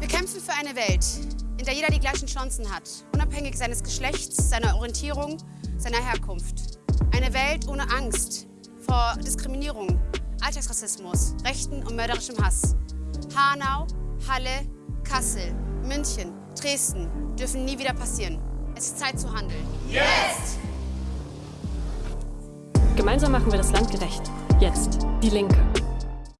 Wir kämpfen für eine Welt, in der jeder die gleichen Chancen hat, unabhängig seines Geschlechts, seiner Orientierung, seiner Herkunft. Eine Welt ohne Angst vor Diskriminierung, Alltagsrassismus, rechten und mörderischem Hass. Hanau, Halle, Kassel, München, Dresden dürfen nie wieder passieren. Es ist Zeit zu handeln. Jetzt! Gemeinsam machen wir das Land gerecht. Jetzt. Die Linke.